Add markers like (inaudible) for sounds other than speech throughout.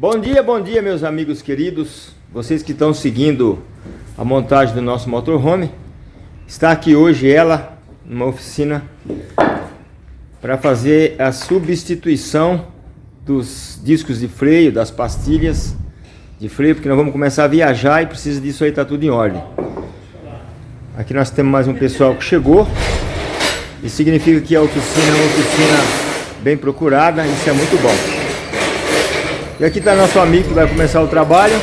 Bom dia, bom dia meus amigos queridos, vocês que estão seguindo a montagem do nosso motorhome. Está aqui hoje ela, numa oficina, para fazer a substituição dos discos de freio, das pastilhas de freio, porque nós vamos começar a viajar e precisa disso aí, tá tudo em ordem. Aqui nós temos mais um pessoal que chegou. Isso significa que a oficina é uma oficina bem procurada, isso é muito bom. E aqui está nosso amigo que vai começar o trabalho.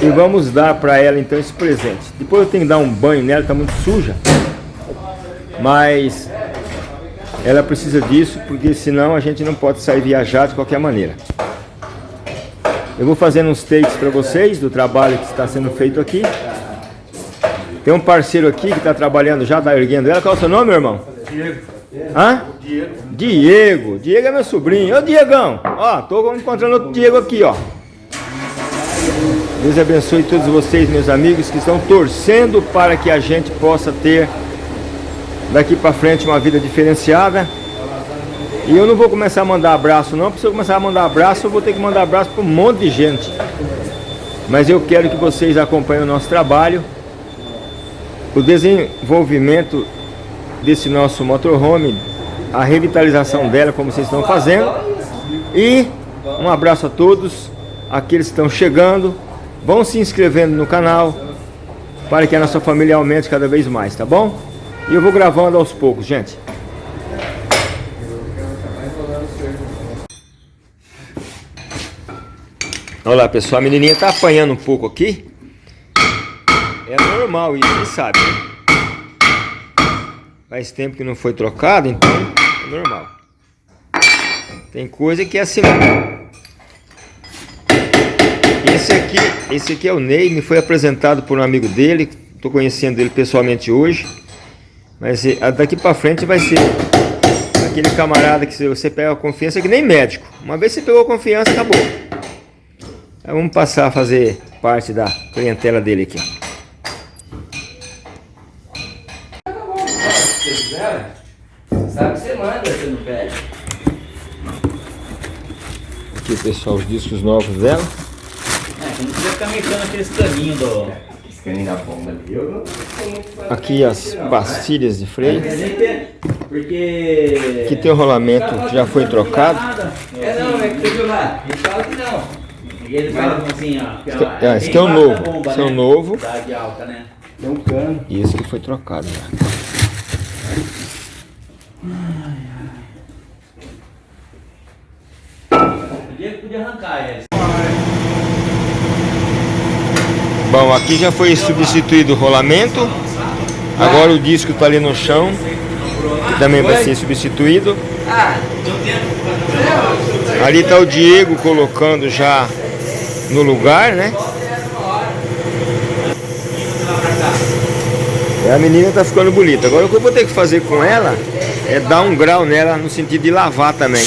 E vamos dar para ela então esse presente. Depois eu tenho que dar um banho nela, está muito suja. Mas ela precisa disso, porque senão a gente não pode sair viajar de qualquer maneira. Eu vou fazendo uns takes para vocês do trabalho que está sendo feito aqui. Tem um parceiro aqui que está trabalhando já, está erguendo ela. Qual é o seu nome, meu irmão? Diego. Hã? Diego. Diego. Diego é meu sobrinho. Ô, Diegão. Ó, tô encontrando outro Diego aqui, ó. Deus abençoe todos vocês, meus amigos, que estão torcendo para que a gente possa ter daqui para frente uma vida diferenciada. E eu não vou começar a mandar abraço não, porque se eu começar a mandar abraço, eu vou ter que mandar abraço para um monte de gente. Mas eu quero que vocês acompanhem o nosso trabalho, o desenvolvimento desse nosso motorhome, a revitalização dela, como vocês estão fazendo. E um abraço a todos, aqueles que estão chegando, vão se inscrevendo no canal, para que a nossa família aumente cada vez mais, tá bom? E eu vou gravando aos poucos, gente. Olha lá, pessoal, a menininha tá apanhando um pouco aqui. É normal isso, sabe. Faz tempo que não foi trocado, então é normal. Tem coisa que é assim Esse aqui, esse aqui é o Ney, me foi apresentado por um amigo dele. Tô conhecendo ele pessoalmente hoje. Mas eh, daqui para frente vai ser aquele camarada que você pega a confiança que nem médico. Uma vez você pegou a confiança, acabou. Então, vamos passar a fazer parte da clientela dele aqui. Sabe que você você não. Aqui, pessoal, os discos novos dela. É, a gente precisa ficar mexendo aqueles caninhos do... caninho da bomba ali. Aqui as pastilhas de freio. Porque... Aqui tem o rolamento que já foi trocado. É não, é que você viu lá. Ele fala que não. E eles falam assim, ó. Esse, aqui, é, esse aqui é o novo. Bomba, esse é o né? novo. De alta, né? Tem um cano. E esse que foi trocado já. Podia, arrancar esse. Bom, aqui já foi substituído o rolamento. Agora o disco está ali no chão. Que também vai ser substituído. Ali está o Diego colocando já no lugar, né? E a menina tá ficando bonita. Agora o que eu vou ter que fazer com ela é dar um grau nela no sentido de lavar também.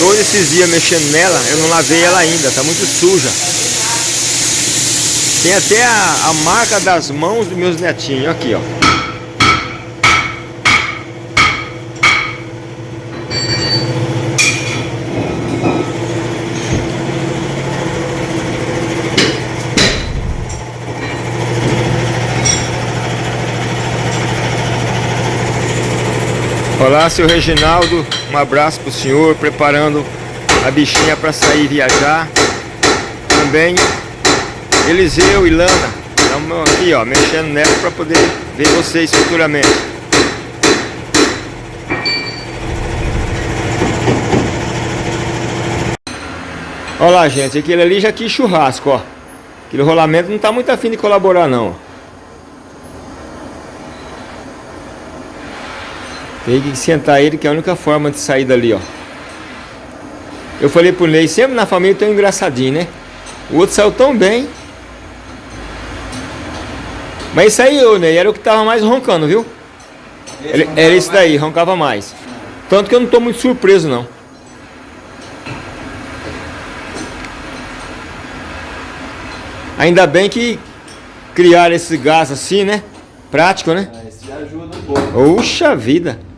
Todos esses dias mexendo nela, eu não lavei ela ainda, tá muito suja. Tem até a, a marca das mãos dos meus netinhos, aqui ó. Olá, seu Reginaldo, um abraço pro senhor, preparando a bichinha para sair viajar. Também Eliseu e Lana, estamos aqui ó, mexendo nela para poder ver vocês futuramente. Olha lá, gente, aquele ali já quis churrasco, ó. Aquele rolamento não tá muito afim de colaborar, não. Tem que sentar ele, que é a única forma de sair dali, ó. Eu falei pro Ney, sempre na família tem um engraçadinho, né? O outro saiu tão bem. Mas isso aí, ô Ney, era o que tava mais roncando, viu? Ele, era esse daí, roncava mais. Tanto que eu não tô muito surpreso, não. Ainda bem que criaram esse gás assim, né? Prático, né? Ah, esse já ajuda um pouco. Puxa vida!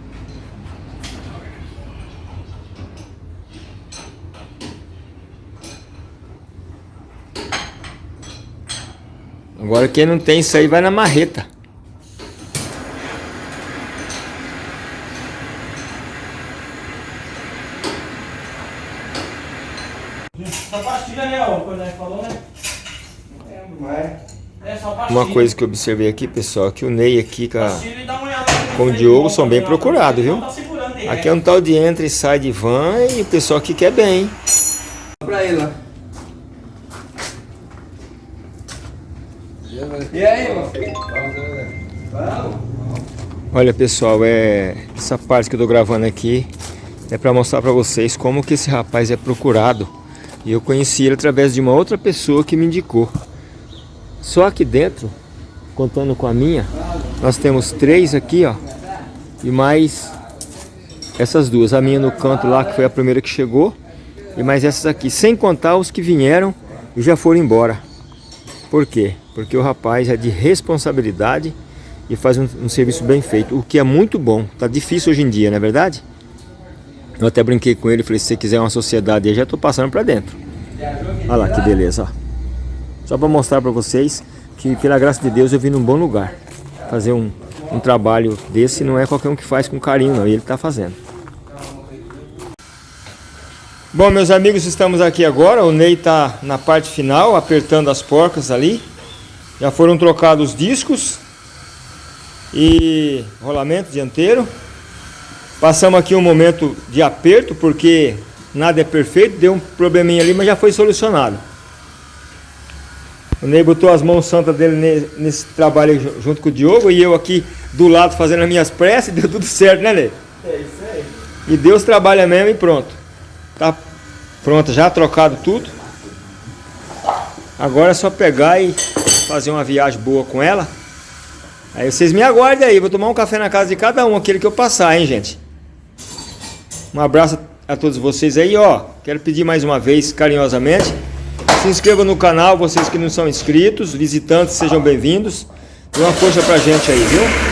Agora quem não tem isso aí vai na marreta. Só pastilha, né? Ó, quando a gente falou, né? É só pastilha. Uma coisa que eu observei aqui, pessoal, que o Ney aqui com, a- com o Diogo são bem procurados, viu? Tá Aqui é um tal de entra e sai de van e o pessoal aqui quer bem. Pra ele lá. E aí, filho? Vamos. Olha pessoal, é essa parte que eu tô gravando aqui é para mostrar para vocês como que esse rapaz é procurado. E eu conheci ele através de uma outra pessoa que me indicou. Só aqui dentro, contando com a minha, nós temos três aqui, ó. E mais essas duas, a minha no canto lá que foi a primeira que chegou, e mais essas aqui, sem contar os que vieram e já foram embora. Por quê? Porque o rapaz é de responsabilidade e faz um, um serviço bem feito, o que é muito bom. Tá difícil hoje em dia, não é verdade? Eu até brinquei com ele, falei, se você quiser uma sociedade aí, já tô passando para dentro. Olha lá que beleza, ó. Só para mostrar para vocês que pela graça de Deus eu vim num bom lugar. Fazer um, um trabalho desse não é qualquer um que faz com carinho, não. E ele tá fazendo. Bom, meus amigos, estamos aqui agora. O Ney tá na parte final, apertando as porcas ali. Já foram trocados os discos e rolamento dianteiro. Passamos aqui um momento de aperto porque nada é perfeito, deu um probleminha ali, mas já foi solucionado. O Ney botou as mãos santas dele ne- nesse trabalho junto com o Diogo e eu aqui do lado fazendo as minhas preces, (laughs) deu tudo certo, né, Ney? É isso aí. E Deus trabalha mesmo e pronto. Tá pronto, já trocado tudo. Agora é só pegar e fazer uma viagem boa com ela. Aí vocês me aguardem aí, vou tomar um café na casa de cada um, aquele que eu passar, hein, gente. Um abraço a todos vocês aí, ó. Quero pedir mais uma vez, carinhosamente, se inscreva no canal, vocês que não são inscritos, visitantes, sejam bem-vindos. Dê uma força pra gente aí, viu?